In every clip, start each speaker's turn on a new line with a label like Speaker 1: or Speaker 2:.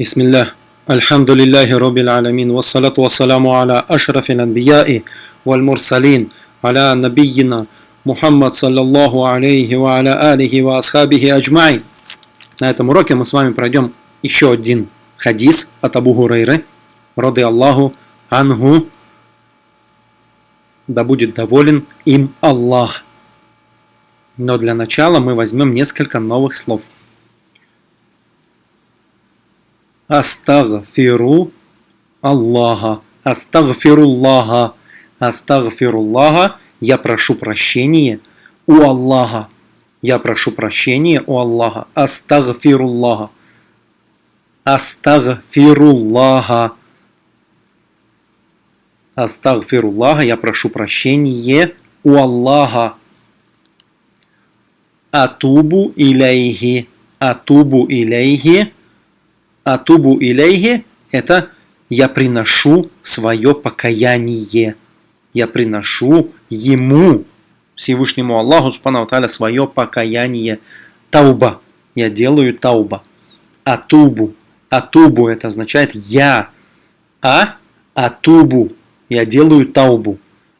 Speaker 1: بسم الله الحمد لله رب العالمين والصلاة والسلام على أشرف الأنبياء والمرسلين على نبينا محمد صلى الله عليه وعلى آله وأصحابه أجمعين На этом уроке мы с вами пройдем еще один хадис от Абу Хурайры, рады Аллаху Ангу, да будет доволен им Аллах. Но для начала мы возьмем несколько новых слов. Астагфиру Аллаха. Астагфируллаха. Астагфируллаха. Я прошу прощения у Аллаха. Я прошу прощения у Аллаха. Астагфируллаха. Астагфируллаха. Астагфируллаха. Я прошу прощения у Аллаха. Атубу иляйхи. Атубу иляйхи. Атубу иляйхи – это я приношу свое покаяние. Я приношу Ему, Всевышнему Аллаху, Субхану свое покаяние. Тауба. Я делаю тауба. Атубу. Атубу – это означает я. А атубу. Я делаю таубу.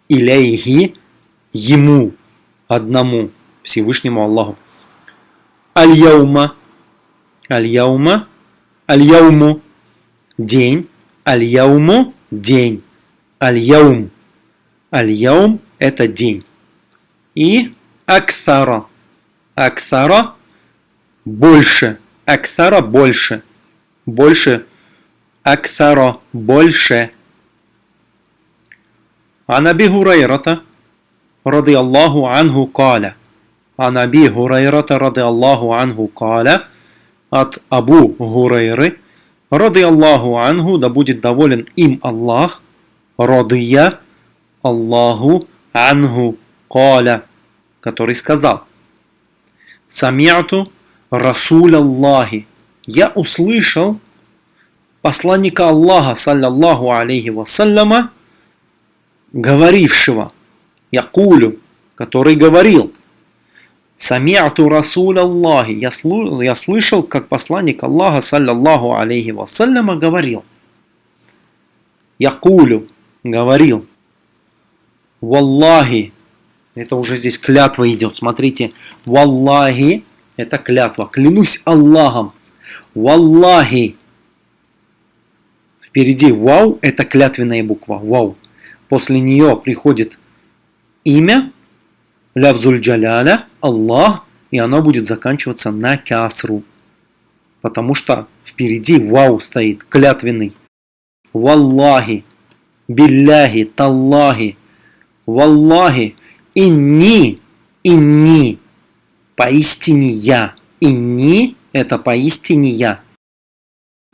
Speaker 1: Иляйхи – Ему, одному, Всевышнему Аллаху. Аль-Яума. Аль-Яума. Аль-Яуму – день. Аль-Яуму – день. Аль-Яум. Аль-Яум – это день. И Аксара. Аксара – больше. Аксара – больше. Больше. Аксара – больше. عن أبي هريرة رضي الله عنه قال عن أبي هريرة رضي الله عنه قال от Абу Гурейры, рады Аллаху Ангу, да будет доволен им Аллах, радия Аллаху Ангу Каля, который сказал, Самиату Расуль Аллахи, я услышал посланника Аллаха, саллаллаху алейхи вассаляма, говорившего, Якулю, который говорил, Самиату Расуль Аллахи. Я, я слышал, как посланник Аллаха, саллаллаху алейхи вассаляма, говорил. Якулю говорил. Валлахи. Это уже здесь клятва идет. Смотрите. Валлахи. Это клятва. Клянусь Аллахом. Валлахи. Впереди вау. Это клятвенная буква. Вау. После нее приходит имя лявзуль джаляля, Аллах, и оно будет заканчиваться на кясру. Потому что впереди вау стоит, клятвенный. Валлахи, билляхи, таллахи, валлахи, инни, инни, поистине я. Инни – это поистине я.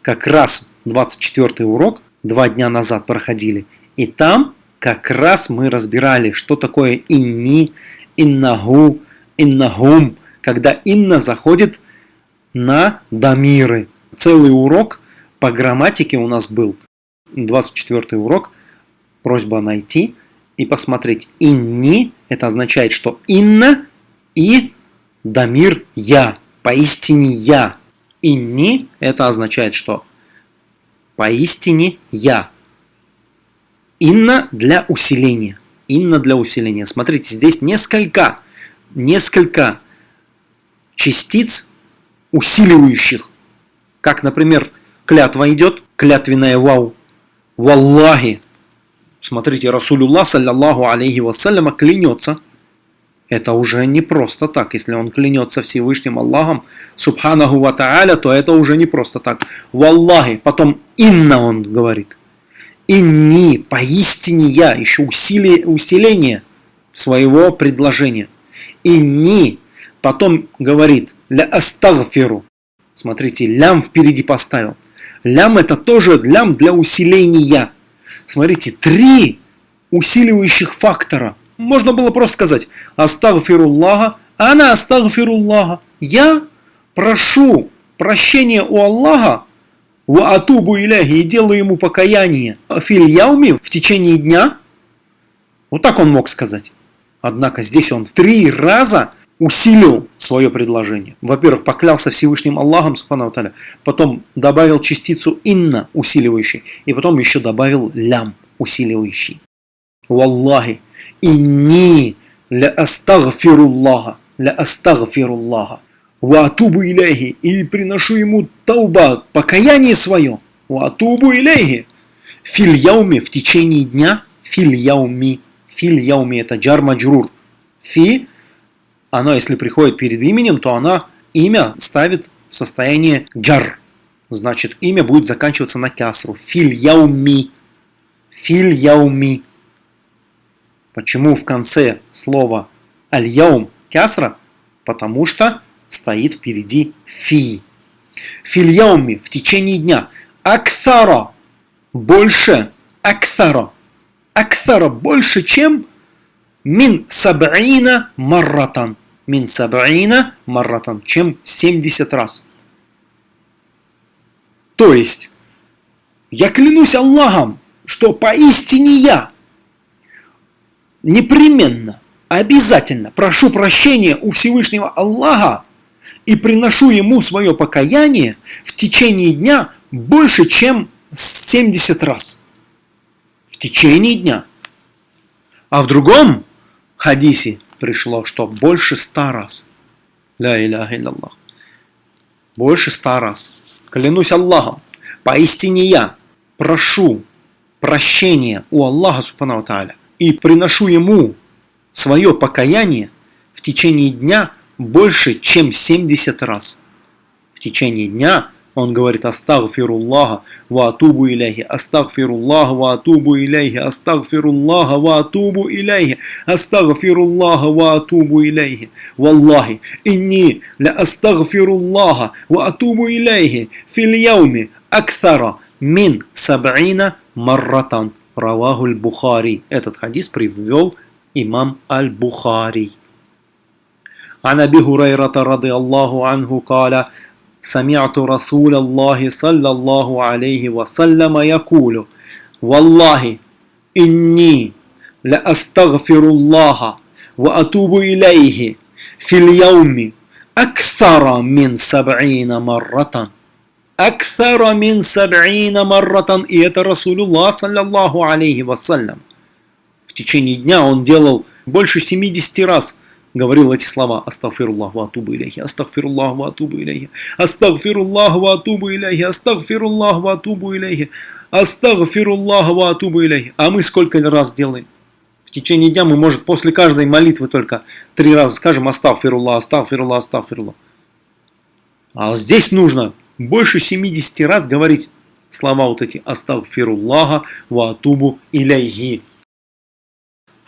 Speaker 1: Как раз 24 урок два дня назад проходили. И там как раз мы разбирали, что такое инни, иннаху, иннахум, когда инна заходит на дамиры. Целый урок по грамматике у нас был. 24 урок. Просьба найти и посмотреть. Инни – это означает, что инна и дамир – я. Поистине я. Инни – это означает, что поистине я. Инна для усиления инна для усиления. Смотрите, здесь несколько, несколько частиц усиливающих. Как, например, клятва идет, клятвенная вау. Валлахи. Смотрите, Расулюллах, саллаллаху алейхи вассаляма, клянется. Это уже не просто так. Если он клянется Всевышним Аллахом, субханаху ва та'аля, то это уже не просто так. Валлахи. Потом инна он говорит. Инни, поистине я, еще усилие, усиление своего предложения. Инни, потом говорит, ля астагфиру. Смотрите, лям впереди поставил. Лям это тоже лям для усиления. Смотрите, три усиливающих фактора. Можно было просто сказать, астагфируллаха, она астагфируллаха. Я прошу прощения у Аллаха Ва атубу иляхи и делаю ему покаяние. Филь яуми в течение дня. Вот так он мог сказать. Однако здесь он в три раза усилил свое предложение. Во-первых, поклялся Всевышним Аллахом, потом добавил частицу инна, усиливающий, и потом еще добавил лям, усиливающий. Валлахи, инни ля астагфируллаха, ля астагфируллаха, ва атубу иляхи, и приношу ему тауба, покаяние свое, ва атубу иляхи, филь яуми, в течение дня, филь яуми, филь яуми, это джар маджрур, фи она, если приходит перед именем, то она имя ставит в состояние джар. Значит, имя будет заканчиваться на кясру. Филь яуми. Филь яуми. Почему в конце слова аль-яум кясра? Потому что стоит впереди фи. Филь яуми в течение дня. Аксара больше. Аксара. Аксара больше, чем мин саб'ина марратан мин сабаина марратан, чем 70 раз. То есть, я клянусь Аллахом, что поистине я непременно, обязательно прошу прощения у Всевышнего Аллаха и приношу ему свое покаяние в течение дня больше, чем 70 раз. В течение дня. А в другом хадисе пришло, что больше ста раз. Ля иляха илляллах. Больше ста раз. Клянусь Аллахом, поистине я прошу прощения у Аллаха Субхану Тааля и приношу Ему свое покаяние в течение дня больше, чем 70 раз. В течение дня он говорит «Астагфируллаха ва атубу иляхи, астагфируллаха ва атубу иляхи, астагфируллаха ва атубу иляхи, астагфируллаха ва атубу иляхи, валлахи, инни ля астагфируллаха ва атубу иляхи, фил яуми мин саб'ина марратан». Раваху аль-Бухари. Этот хадис привел имам аль-Бухари. عن ابي هريره رضي الله عنه قال سمعت رسول الله صلى الله عليه وسلم يقول والله إني لأستغفر الله وأتوب إليه في اليوم أكثر من سبعين مرة أكثر من سبعين مرة и это Расулуллах саллаллаху алейхи вассалям. В течение дня он делал больше 70 раз говорил эти слова «Астагфируллах ва атубу иляхи, астагфируллах ва атубу иляхи, астагфируллах ва атубу иляхи, астагфируллах ва атубу иляхи, астагфируллах ва иляхи». А мы сколько раз делаем? В течение дня мы, может, после каждой молитвы только три раза скажем «Астагфируллах, астагфируллах, астагфируллах». А здесь нужно больше 70 раз говорить слова вот эти «Астагфируллаха ва атубу иляхи».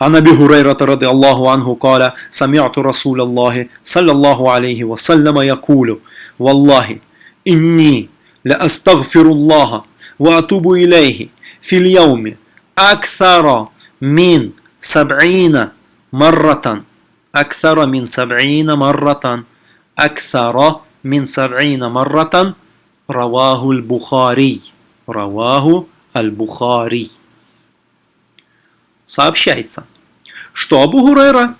Speaker 1: عن ابي هريره رضي الله عنه قال سمعت رسول الله صلى الله عليه وسلم يقول والله اني لاستغفر الله واتوب اليه في اليوم اكثر من سبعين مرة أكثر من سبعين مرة أكثر من سبعين مرة رواه البخاري رواه البخاري сообщается, что Абу Гурейра,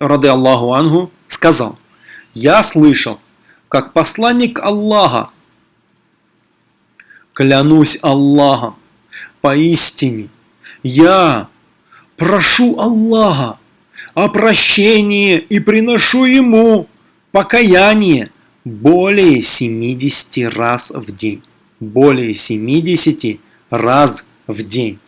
Speaker 1: рады Аллаху Ангу, сказал, «Я слышал, как посланник Аллаха, клянусь Аллахом, поистине, я прошу Аллаха о прощении и приношу Ему покаяние более 70 раз в день. Более 70 раз в день.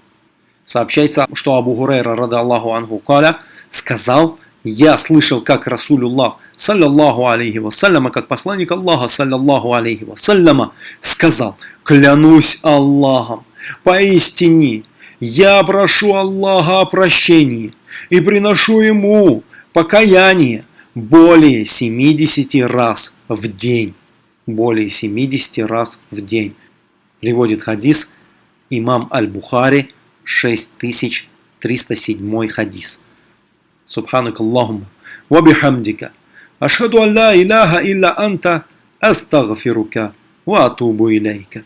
Speaker 1: Сообщается, что Абу Гурейра, рада Аллаху Ангу, Каля, сказал, я слышал, как Расулюллах, саллаллаху алейхи вассаляма, как посланник Аллаха, саллаллаху алейхи вассаляма, сказал, клянусь Аллахом, поистине, я прошу Аллаха о прощении и приношу Ему покаяние более 70 раз в день. Более 70 раз в день. Приводит хадис имам Аль-Бухари, 6307 хадис. Субханак Аллахума. Вабихамдика. Ашхаду ан ла илляха илля анта. Астагфирука. Ва атубу илейка.